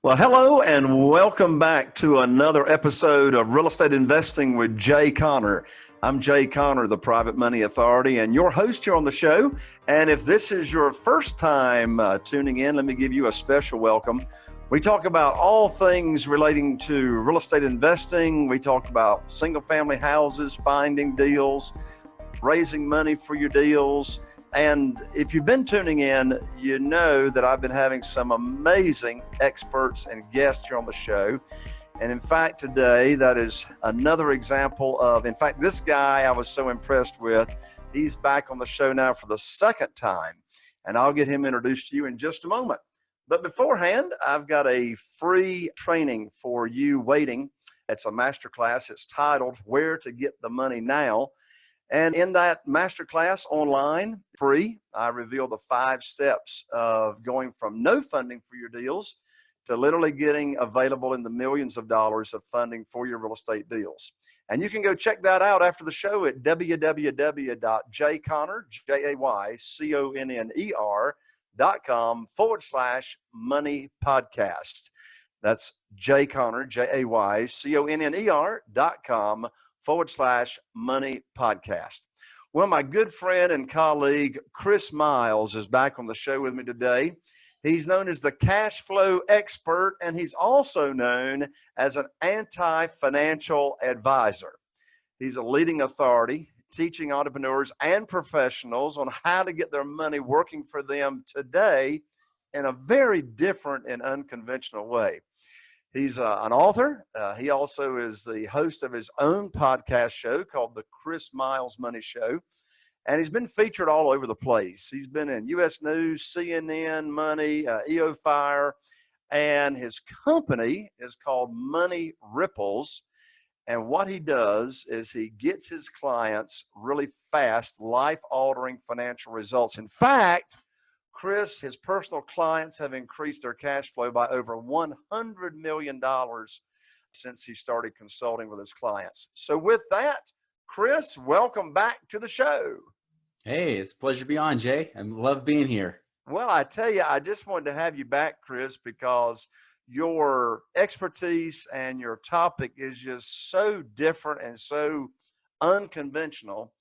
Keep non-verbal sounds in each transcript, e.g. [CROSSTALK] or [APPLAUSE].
Well, hello and welcome back to another episode of Real Estate Investing with Jay Conner. I'm Jay Conner, the Private Money Authority, and your host here on the show. And if this is your first time uh, tuning in, let me give you a special welcome. We talk about all things relating to real estate investing. We talk about single family houses, finding deals, raising money for your deals and if you've been tuning in, you know that I've been having some amazing experts and guests here on the show. And in fact, today, that is another example of, in fact, this guy I was so impressed with. He's back on the show now for the second time. And I'll get him introduced to you in just a moment. But beforehand, I've got a free training for you waiting. It's a masterclass. It's titled Where to Get the Money Now. And in that masterclass online, free, I reveal the five steps of going from no funding for your deals to literally getting available in the millions of dollars of funding for your real estate deals. And you can go check that out after the show at www.jayconner, J-A-Y-C-O-N-N-E-R dot com forward slash money podcast. That's Jay Conner, J-A-Y-C-O-N-N-E-R forward slash money podcast. Well, my good friend and colleague Chris Miles is back on the show with me today. He's known as the cash flow expert, and he's also known as an anti financial advisor. He's a leading authority teaching entrepreneurs and professionals on how to get their money working for them today in a very different and unconventional way. He's uh, an author. Uh, he also is the host of his own podcast show called The Chris Miles Money Show. And he's been featured all over the place. He's been in US News, CNN, Money, uh, EO Fire, and his company is called Money Ripples. And what he does is he gets his clients really fast, life altering financial results. In fact, Chris, his personal clients have increased their cash flow by over $100 million since he started consulting with his clients. So, with that, Chris, welcome back to the show. Hey, it's a pleasure to be on, Jay. I love being here. Well, I tell you, I just wanted to have you back, Chris, because your expertise and your topic is just so different and so unconventional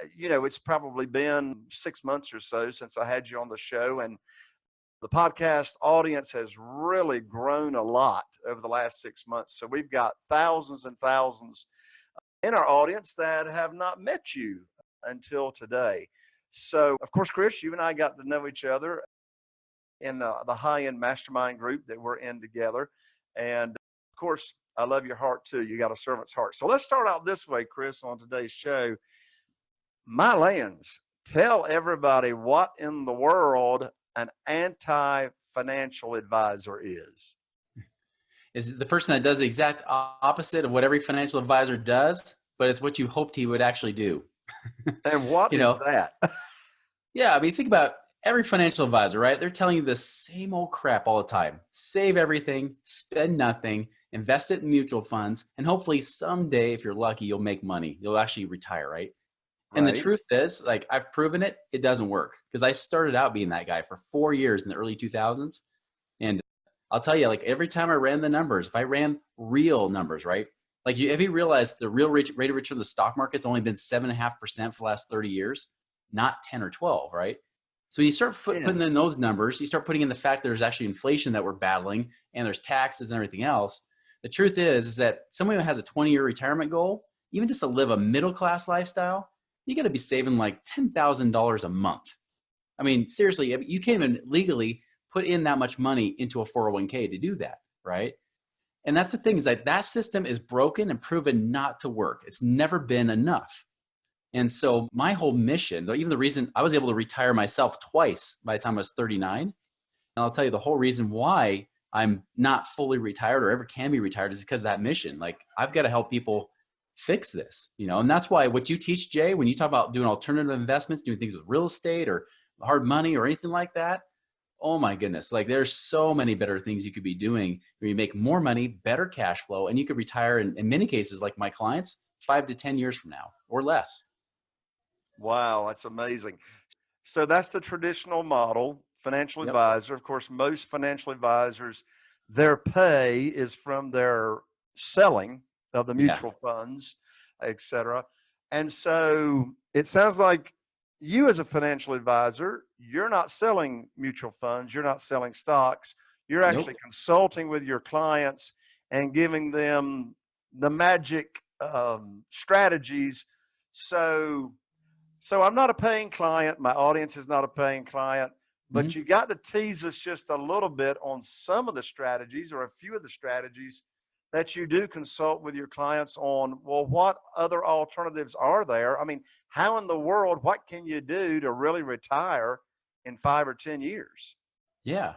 Uh, you know, it's probably been six months or so since I had you on the show, and the podcast audience has really grown a lot over the last six months. So we've got thousands and thousands uh, in our audience that have not met you until today. So, of course, Chris, you and I got to know each other in the, the high end mastermind group that we're in together. And of course, I love your heart too. You got a servant's heart. So let's start out this way, Chris, on today's show my lands, tell everybody what in the world an anti-financial advisor is. Is the person that does the exact opposite of what every financial advisor does, but it's what you hoped he would actually do. [LAUGHS] and what you is know, that? [LAUGHS] yeah, I mean, think about every financial advisor, right? They're telling you the same old crap all the time. Save everything, spend nothing, invest it in mutual funds, and hopefully someday, if you're lucky, you'll make money. You'll actually retire, right? And right. the truth is, like I've proven it, it doesn't work because I started out being that guy for four years in the early 2000s. And I'll tell you, like every time I ran the numbers, if I ran real numbers, right? Like you, have you realized the real rate, rate of return of the stock market's only been seven and a half percent for the last 30 years, not 10 or 12, right? So you start yeah. putting in those numbers, you start putting in the fact there's actually inflation that we're battling and there's taxes and everything else. The truth is, is that someone who has a 20 year retirement goal, even just to live a middle class lifestyle, you got to be saving like $10,000 a month. I mean, seriously, you can't even legally put in that much money into a 401k to do that, right? And that's the thing is that that system is broken and proven not to work. It's never been enough. And so my whole mission, even the reason I was able to retire myself twice by the time I was 39, and I'll tell you the whole reason why I'm not fully retired or ever can be retired is because of that mission. Like I've got to help people fix this, you know, and that's why what you teach, Jay, when you talk about doing alternative investments, doing things with real estate or hard money or anything like that, oh my goodness, like there's so many better things you could be doing where you make more money, better cash flow, and you could retire in, in many cases, like my clients, five to 10 years from now or less. Wow, that's amazing. So that's the traditional model, financial Yep. advisor. Of course, most financial advisors, their pay is from their selling of the Yeah. mutual funds, et cetera. And so it sounds like you as a financial advisor, you're not selling mutual funds, you're not selling stocks, you're Nope. actually consulting with your clients and giving them the magic um, strategies. So, so I'm not a paying client. My audience is not a paying client, but Mhm. you got to tease us just a little bit on some of the strategies or a few of the strategies that you do consult with your clients on. Well, what other alternatives are there? I mean, how in the world, what can you do to really retire in five or 10 years? Yeah.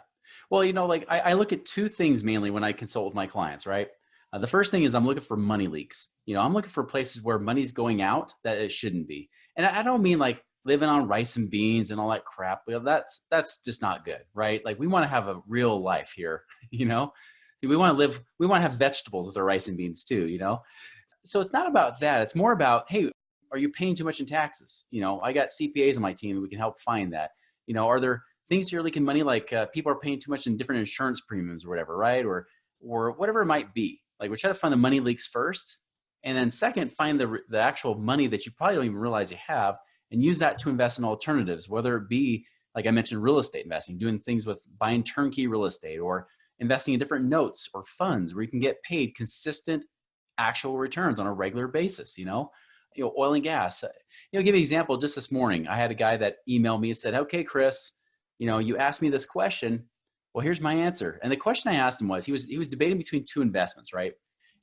Well, you know, like I, I look at two things mainly when I consult with my clients, right? Uh, the first thing is I'm looking for money leaks. You know, I'm looking for places where money's going out that it shouldn't be. And I, I don't mean like living on rice and beans and all that crap. Well, that's that's just not good, right? Like we want to have a real life here, [LAUGHS] you know? We want to live, we want to have vegetables with our rice and beans too, you know? So it's not about that. It's more about, hey, are you paying too much in taxes? You know, I got CPAs on my team. We can help find that. You know, are there things you're leaking money like uh, people are paying too much in different insurance premiums or whatever, right? Or or whatever it might be. Like we try to find the money leaks first, and then second, find the the actual money that you probably don't even realize you have, and use that to invest in alternatives, whether it be like I mentioned, real estate investing, doing things with buying turnkey real estate, or investing in different notes or funds where you can get paid consistent actual returns on a regular basis. You know, you know, oil and gas. Uh, you know, give an example. Just this morning, I had a guy that emailed me and said, "Okay, Chris." you know, you asked me this question. Well, here's my answer. And the question I asked him was, he was he was debating between two investments, right?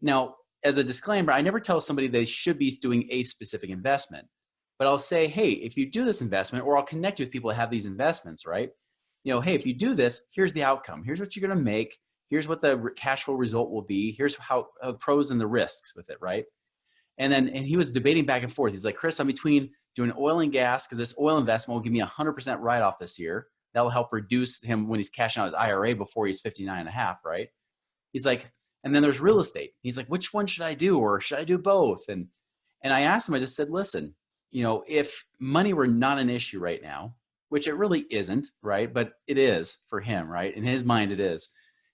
Now, as a disclaimer, I never tell somebody they should be doing a specific investment, but I'll say, hey, if you do this investment, or I'll connect you with people that have these investments, right? You know, hey, if you do this, here's the outcome. Here's what you're going to make. Here's what the cash flow result will be. Here's how uh, pros and the risks with it, right? And then, and he was debating back and forth. He's like, Chris, I'm between doing oil and gas because this oil investment will give me 100% write off this year that'll help reduce him when he's cashing out his IRA before he's 59 and a half, right? He's like, and then there's real estate. He's like, which one should I do? Or should I do both? And, and I asked him, I just said, listen, you know, if money were not an issue right now, which it really isn't, right? But it is for him, right? In his mind, it is.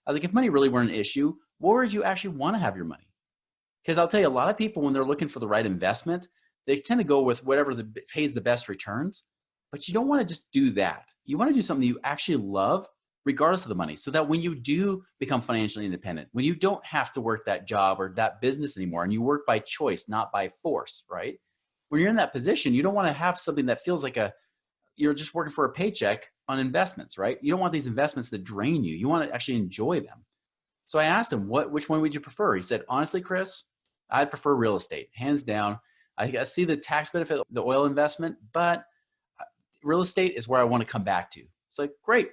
I was like, if money really weren't an issue, where would you actually want to have your money? Because I'll tell you, a lot of people, when they're looking for the right investment, they tend to go with whatever the, pays the best returns. But you don't want to just do that. You want to do something you actually love, regardless of the money, so that when you do become financially independent, when you don't have to work that job or that business anymore, and you work by choice, not by force, right? When you're in that position, you don't want to have something that feels like a you're just working for a paycheck on investments, right? You don't want these investments that drain you. You want to actually enjoy them. So I asked him, "What? Which one would you prefer?" He said, "Honestly, Chris, I'd prefer real estate, hands down. I see the tax benefit, the oil investment, but uh, real estate is where I want to come back to. It's like, great.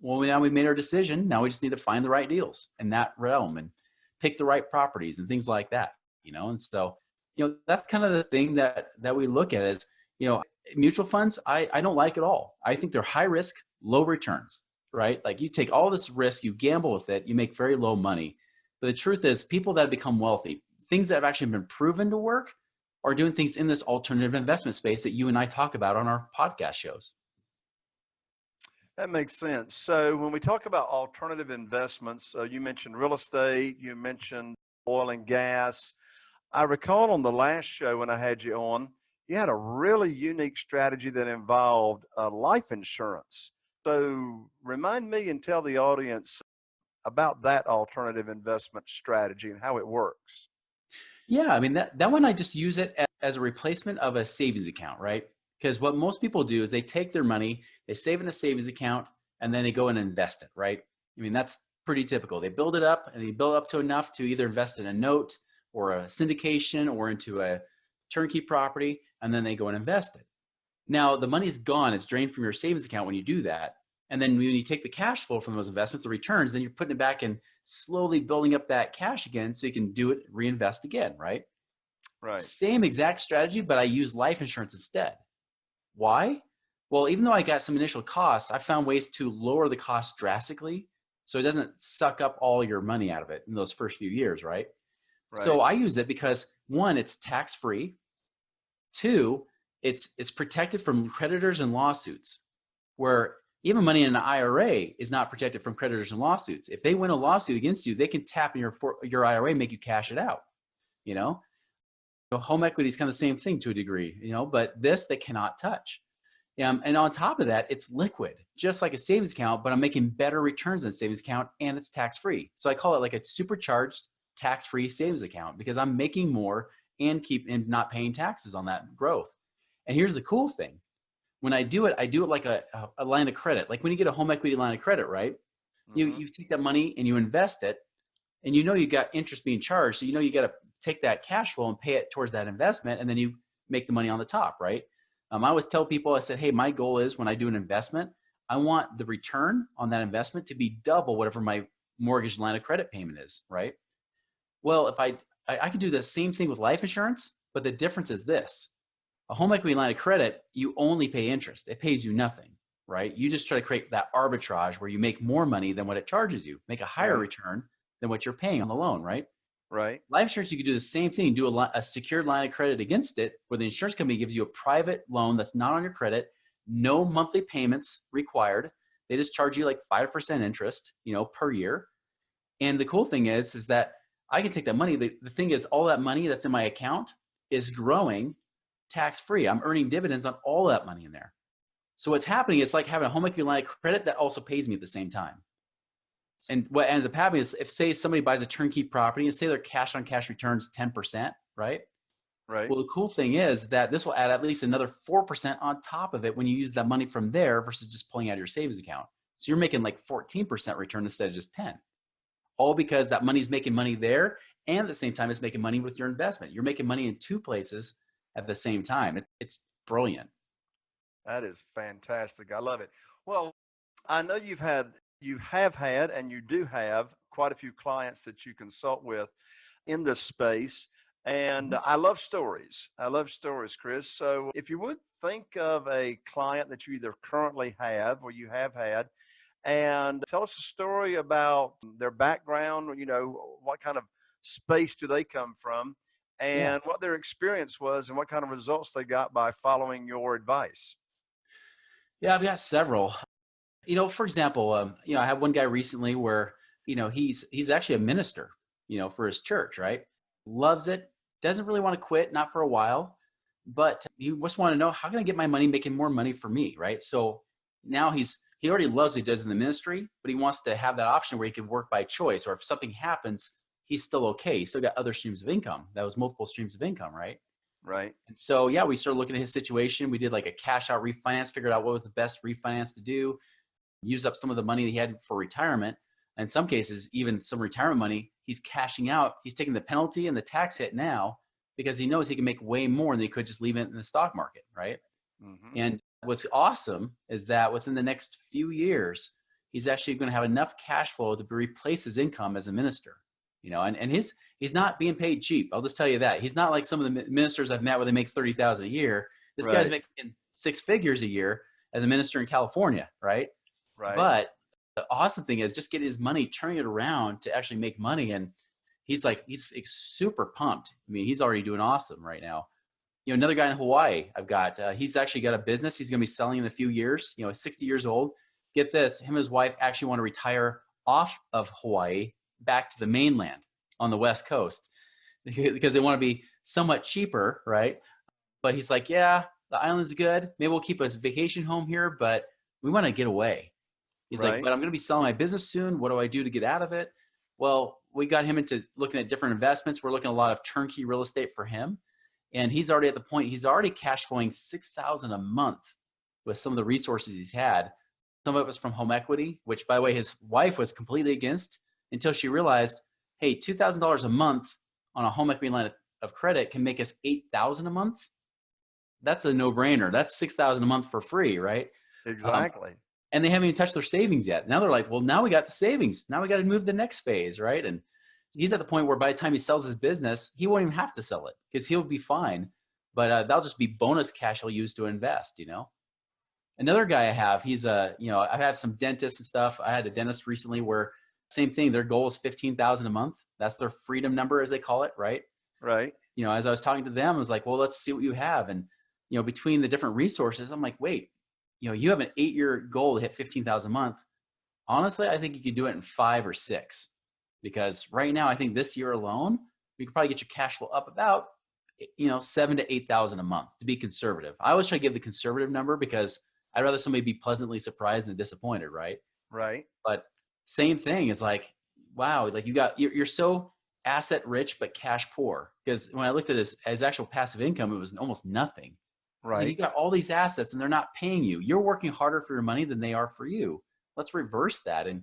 Well, now we've made our decision. Now we just need to find the right deals in that realm and pick the right properties and things like that, you know? And so, you know, that's kind of the thing that, that we look at is, you know, mutual funds, I, I don't like at all. I think they're high risk, low returns, right? Like you take all this risk, you gamble with it, you make very low money. But the truth is people that become wealthy, things that have actually been proven to work are doing things in this alternative investment space that you and I talk about on our podcast shows. That makes sense. So when we talk about alternative investments, uh, you mentioned real estate, you mentioned oil and gas. I recall on the last show when I had you on, you had a really unique strategy that involved uh, life insurance. So remind me and tell the audience about that alternative investment strategy and how it works. Yeah, I mean that that one I just use it as a replacement of a savings account, right? Because what most people do is they take their money, they save in a savings account, and then they go and invest it, right? I mean that's pretty typical. They build it up and they build up to enough to either invest in a note or a syndication or into a turnkey property, and then they go and invest it. Now the money's gone; it's drained from your savings account when you do that. And then when you take the cash flow from those investments, the returns, then you're putting it back and slowly building up that cash again so you can do it, reinvest again, right? Right. Same exact strategy, but I use life insurance instead. Why? Well, even though I got some initial costs, I found ways to lower the cost drastically so it doesn't suck up all your money out of it in those first few years, right? Right. So I use it because one, it's tax free. Two, it's it's protected from creditors and lawsuits where even money in an IRA is not protected from creditors and lawsuits. If they win a lawsuit against you, they can tap in your for, your IRA, make you cash it out. You know, so home equity is kind of the same thing to a degree. You know, but this they cannot touch. Um, and on top of that, it's liquid, just like a savings account, but I'm making better returns than savings account, and it's tax free. So I call it like a supercharged tax free savings account because I'm making more and keep and not paying taxes on that growth. And here's the cool thing when I do it, I do it like a, a line of credit. Like when you get a home equity line of credit, right? Mm-hmm. You, you take that money and you invest it and you know you got interest being charged. So you know you got to take that cash flow and pay it towards that investment and then you make the money on the top, right? Um, I always tell people, I said, hey, my goal is when I do an investment, I want the return on that investment to be double whatever my mortgage line of credit payment is, right? Well, if I, I, I can do the same thing with life insurance, but the difference is this a home equity line of credit, you only pay interest. It pays you nothing, right? You just try to create that arbitrage where you make more money than what it charges you, make a higher right. return than what you're paying on the loan, right? Right. Life insurance, you could do the same thing, do a, a secured line of credit against it, where the insurance company gives you a private loan that's not on your credit, no monthly payments required. They just charge you like 5% interest, you know, per year. And the cool thing is, is that I can take that money. The, the thing is, all that money that's in my account is growing tax free. I'm earning dividends on all that money in there. So what's happening it's like having a home equity line of credit that also pays me at the same time. And what ends up happening is if say somebody buys a turnkey property and say their cash on cash returns 10%, right? Right. Well, the cool thing is that this will add at least another 4% on top of it when you use that money from there versus just pulling out your savings account. So you're making like 14% return instead of just 10. All because that money's making money there and at the same time it's making money with your investment. You're making money in two places at the same time. It, it's brilliant. That is fantastic. I love it. Well, I know you've had, you have had, and you do have quite a few clients that you consult with in this space. And mm-hmm. I love stories. I love stories, Chris. So if you would think of a client that you either currently have or you have had, and tell us a story about their background, you know, what kind of space do they come from? and yeah. what their experience was and what kind of results they got by following your advice. Yeah, I've got several. You know, for example, um, you know, I had one guy recently where, you know, he's he's actually a minister, you know, for his church, right? Loves it, doesn't really want to quit, not for a while, but he just want to know how can I get my money making more money for me, right? So now he's he already loves what he does in the ministry, but he wants to have that option where he can work by choice, or if something happens, he's still okay. He still got other streams of income. That was multiple streams of income, right? Right. And so, yeah, we started looking at his situation. We did like a cash out refinance, figured out what was the best refinance to do, use up some of the money he had for retirement. In some cases, even some retirement money, he's cashing out. He's taking the penalty and the tax hit now because he knows he can make way more than he could just leave it in the stock market, right? Mm-hmm. And what's awesome is that within the next few years, he's actually going to have enough cash flow to replace his income as a minister you know, and, and his, he's not being paid cheap. I'll just tell you that he's not like some of the ministers I've met where they make 30,000 a year. This right. guy's making six figures a year as a minister in California. Right. Right. But the awesome thing is just getting his money, turning it around to actually make money. And he's like, he's super pumped. I mean, he's already doing awesome right now. You know, another guy in Hawaii I've got, uh, he's actually got a business. He's going to be selling in a few years, you know, 60 years old. Get this, him and his wife actually want to retire off of Hawaii back to the mainland on the West Coast [LAUGHS] because they want to be somewhat cheaper, right? But he's like, yeah, the island's good. Maybe we'll keep a vacation home here, but we want to get away. He's right. like, but I'm going to be selling my business soon. What do I do to get out of it? Well, we got him into looking at different investments. We're looking at a lot of turnkey real estate for him. And he's already at the point, he's already cash flowing 6,000 a month with some of the resources he's had. Some of it was from home equity, which by the way, his wife was completely against until she realized, hey, $2,000 a month on a home equity line of credit can make us 8,000 a month. That's a no brainer. That's 6,000 a month for free, right? Exactly. Um, and they haven't even touched their savings yet. Now they're like, well, now we got the savings. Now we got to move the next phase, right? And he's at the point where by the time he sells his business, he won't even have to sell it because he'll be fine. But uh, that'll just be bonus cash he'll use to invest, you know? Another guy I have, he's a, you know, I have some dentists and stuff. I had a dentist recently where same thing. Their goal is 15,000 a month. That's their freedom number as they call it. Right. Right. You know, as I was talking to them, I was like, well, let's see what you have. And, you know, between the different resources, I'm like, wait, you know, you have an eight year goal to hit 15,000 a month. Honestly, I think you could do it in five or six because right now, I think this year alone, we could probably get your cash flow up about, eh, you know, seven to 8,000 a month to be conservative. I always try to give the conservative number because I'd rather somebody be pleasantly surprised than disappointed. Right. Right. But same thing is like, wow, like you got, you're, you're so asset rich, but cash poor. Because when I looked at his, his actual passive income, it was almost nothing. Right. So you got all these assets and they're not paying you. You're working harder for your money than they are for you. Let's reverse that. And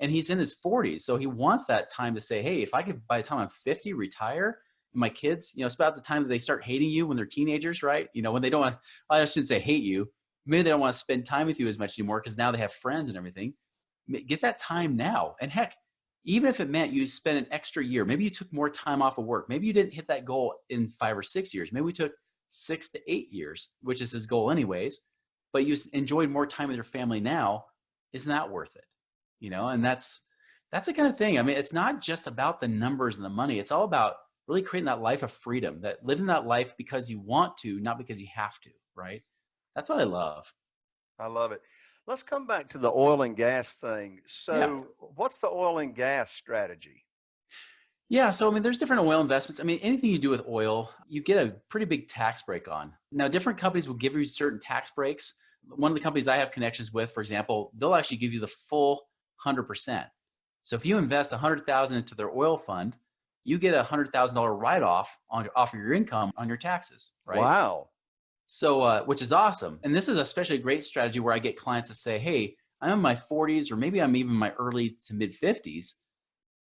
and he's in his 40s, so he wants that time to say, hey, if I could by the time I'm 50 retire, my kids, you know, it's about the time that they start hating you when they're teenagers, right? You know, when they don't want, well, I shouldn't say hate you. Maybe they don't want to spend time with you as much anymore because now they have friends and everything. Get that time now. And heck, even if it meant you spent an extra year, maybe you took more time off of work. Maybe you didn't hit that goal in five or six years. Maybe we took six to eight years, which is his goal anyways, but you enjoyed more time with your family now. Isn't that worth it? You know, and that's, that's the kind of thing. I mean, it's not just about the numbers and the money. It's all about really creating that life of freedom, that living that life because you want to, not because you have to, right? That's what I love. I love it. Let's come back to the oil and gas thing. So, yeah. what's the oil and gas strategy? Yeah, so I mean, there's different oil investments. I mean, anything you do with oil, you get a pretty big tax break on. Now, different companies will give you certain tax breaks. One of the companies I have connections with, for example, they'll actually give you the full 100%. So if you invest 100,000 into their oil fund, you get a $100,000 write-off on off of your income on your taxes, right? Wow. So, uh, which is awesome. And this is especially a great strategy where I get clients to say, hey, I'm in my 40s or maybe I'm even my early to mid 50s.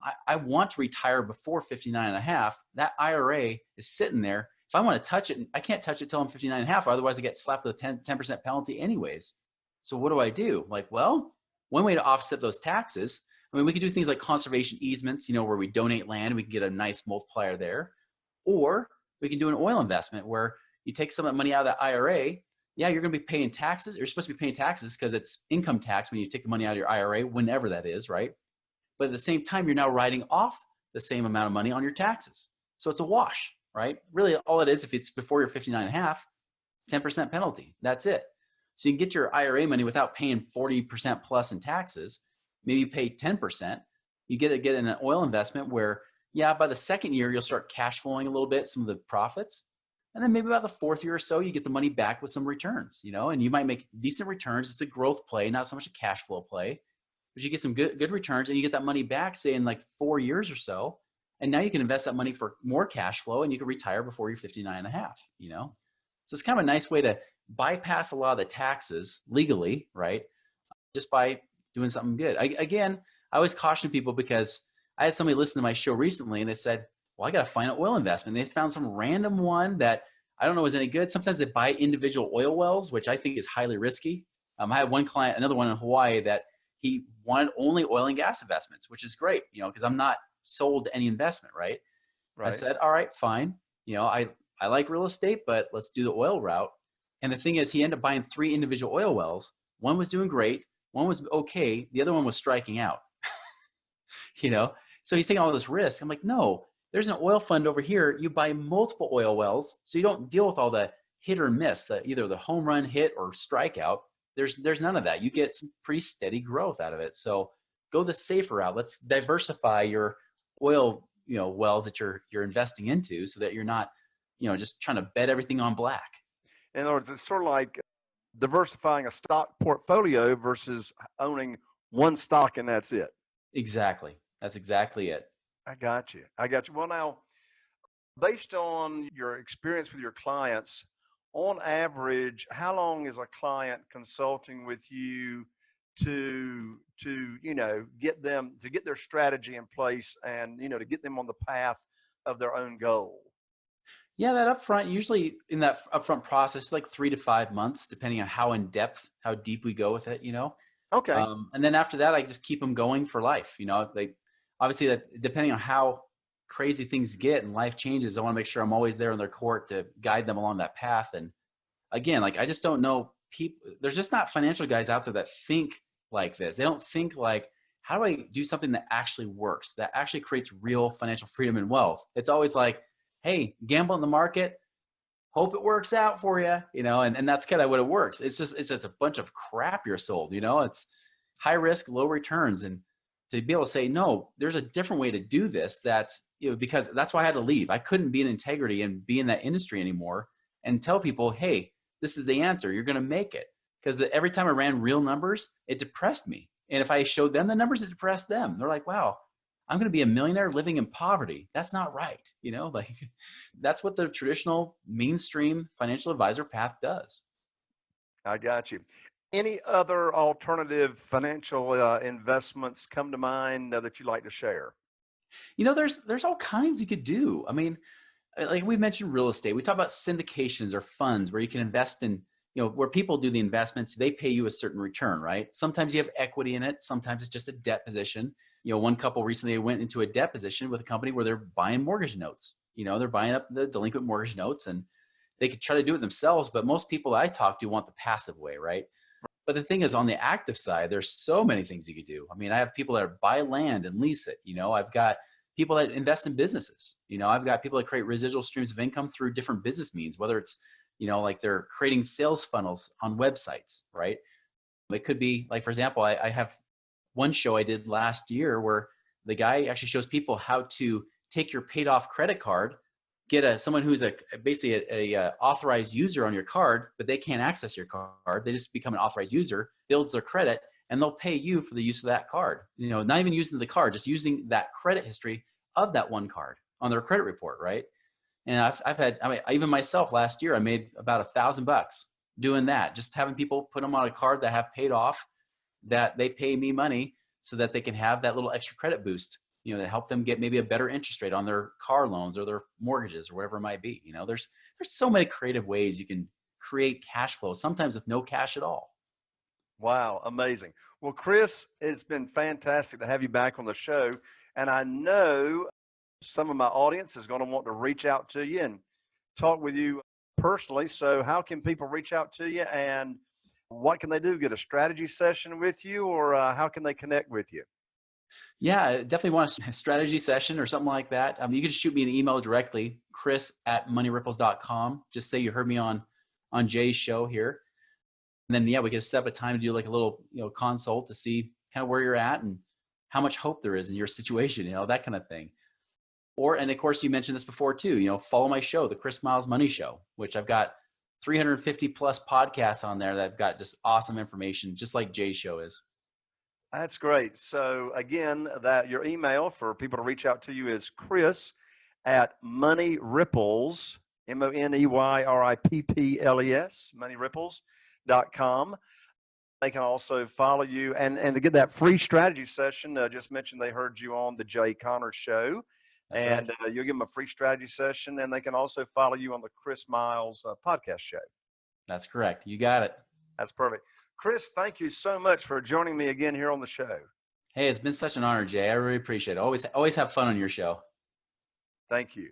I, I want to retire before 59 and a half. That IRA is sitting there. If I want to touch it, I can't touch it till I'm 59 and a half, otherwise I get slapped with a 10% penalty anyways. So what do I do? Like, well, one way to offset those taxes, I mean, we could do things like conservation easements, you know, where we donate land, we can get a nice multiplier there. Or we can do an oil investment where you take some of that money out of that IRA, yeah, you're going to be paying taxes. You're supposed to be paying taxes because it's income tax when you take the money out of your IRA, whenever that is, right? But at the same time, you're now writing off the same amount of money on your taxes. So it's a wash, right? Really, all it is, if it's before you're 59 and a half, 10% penalty. That's it. So you can get your IRA money without paying 40% plus in taxes. Maybe you pay 10%. You get to get in an oil investment where, yeah, by the second year, you'll start cash flowing a little bit, some of the profits. And then maybe about the fourth year or so, you get the money back with some returns, you know, and you might make decent returns. It's a growth play, not so much a cash flow play, but you get some good, good returns and you get that money back, say in like four years or so. And now you can invest that money for more cash flow and you can retire before you're 59 and a half, you know? So it's kind of a nice way to bypass a lot of the taxes legally, right? Just by doing something good. I, again, I always caution people because I had somebody listen to my show recently and they said, well, I got to find an oil investment. They found some random one that I don't know is any good. Sometimes they buy individual oil wells, which I think is highly risky. Um, I had one client, another one in Hawaii, that he wanted only oil and gas investments, which is great, you know, because I'm not sold to any investment, right? right? I said, all right, fine. You know, I, I like real estate, but let's do the oil route. And the thing is, he ended up buying three individual oil wells. One was doing great, one was okay, the other one was striking out. [LAUGHS] you know, so he's taking all this risk. I'm like, no, there's an oil fund over here. You buy multiple oil wells, so you don't deal with all the hit or miss, the either the home run hit or strikeout. There's there's none of that. You get some pretty steady growth out of it. So go the safer route. Let's diversify your oil you know wells that you're you're investing into, so that you're not you know just trying to bet everything on black. In other words, it's sort of like diversifying a stock portfolio versus owning one stock and that's it. Exactly. That's exactly it. I got you. I got you. Well, now, based on your experience with your clients, on average, how long is a client consulting with you to to you know get them to get their strategy in place and you know to get them on the path of their own goal? Yeah, that upfront usually in that upfront process, like three to five months, depending on how in depth, how deep we go with it. You know. Okay. Um, and then after that, I just keep them going for life. You know, they obviously that depending on how crazy things get and life changes, I want to make sure I'm always there in their court to guide them along that path. And again, like I just don't know people. There's just not financial guys out there that think like this. They don't think like, how do I do something that actually works, that actually creates real financial freedom and wealth? It's always like, hey, gamble in the market, hope it works out for you, you know, and, and that's kind of what it works. It's just, it's just a bunch of crap you're sold, you know, it's high risk, low returns. And to be able to say, no, there's a different way to do this. That's, you know, because that's why I had to leave. I couldn't be in integrity and be in that industry anymore and tell people, hey, this is the answer. You're going to make it. Because every time I ran real numbers, it depressed me. And if I showed them the numbers, it depressed them. They're like, wow, I'm going to be a millionaire living in poverty. That's not right. You know, [LAUGHS] like that's what the traditional mainstream financial advisor path does. I got you. Any other alternative financial uh, investments come to mind uh, that you'd like to share? You know, there's there's all kinds you could do. I mean, uh, like we mentioned real estate. We talk about syndications or funds where you can invest in, you know, where people do the investments, they pay you a certain return, right? Sometimes you have equity in it. Sometimes it's just a debt position you know, one couple recently went into a debt position with a company where they're buying mortgage notes. You know, they're buying up the delinquent mortgage notes and they could try to do it themselves, but most people I talk to want the passive way, right? But the thing is on the active side, there's so many things you could do. I mean, I have people that buy land and lease it. You know, I've got people that invest in businesses. You know, I've got people that create residual streams of income through different business means, whether it's, you know, like they're creating sales funnels on websites, right? It could be like, for example, I, I have one show I did last year where the guy actually shows people how to take your paid off credit card, get a someone who's a basically a, a, uh, authorized user on your card, but they can't access your card. They just become an authorized user, builds their credit, and they'll pay you for the use of that card. You know, not even using the card, just using that credit history of that one card on their credit report, right? And I've, I've had, I mean, even myself last year, I made about a thousand bucks doing that, just having people put them on a card that have paid off that they pay me money so that they can have that little extra credit boost, you know, to help them get maybe a better interest rate on their car loans or their mortgages or whatever it might be. You know, there's there's so many creative ways you can create cash flow, sometimes with no cash at all. Wow, amazing. Well, Chris, it's been fantastic to have you back on the show. And I know some of my audience is going to want to reach out to you and talk with you personally. So, how can people reach out to you and what can they do? Get a strategy session with you, or uh, how can they connect with you? Yeah, definitely want a [LAUGHS] strategy session or something like that. Um, you can shoot me an email directly, chris at moneyripples.com. Just say you heard me on on Jay's show here. And then, yeah, we can set up a time to do like a little, you know, consult to see kind of where you're at and how much hope there is in your [LAUGHS] situation, you know, that kind of thing. Or, and of course, you mentioned this before too, you know, follow my show, the Chris Miles Money Show, which I've got 350 plus podcasts on there that've got just awesome information, just like Jay's show is. That's great. So again, that your email for people to reach out to you is Chris at Money Ripples, M-O-N-E-Y-R-I-P-P-L-E-S, moneyripples.com. They can also follow you and, and to get that free strategy session, uh, just mentioned they heard you on the Jay Conner show. That's and right. uh, you'll give them a free strategy session, and they can also follow you on the Chris Miles uh, podcast show. That's correct. You got it. That's perfect. Chris, thank you so much for joining me again here on the show. Hey, it's been such an honor, Jay. I really appreciate it. Always, always have fun on your show. Thank you.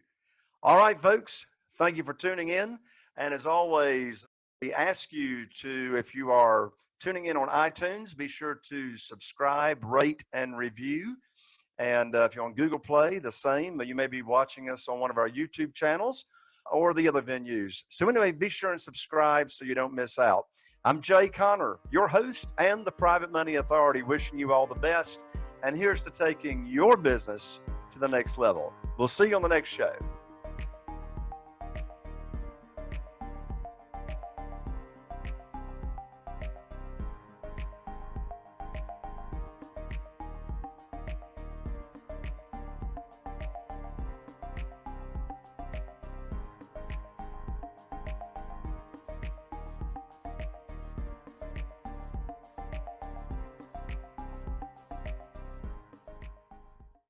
All right, folks. Thank you for tuning in. And as always, we ask you to, if you are tuning in on iTunes, be sure to subscribe, rate, and review. And uh, if you're on Google Play, the same. But you may be watching us on one of our YouTube channels or the other venues. So anyway, be sure and subscribe so you don't miss out. I'm Jay Conner, your host and the Private Money Authority, wishing you all the best. And here's to taking your business to the next level. We'll see you on the next show.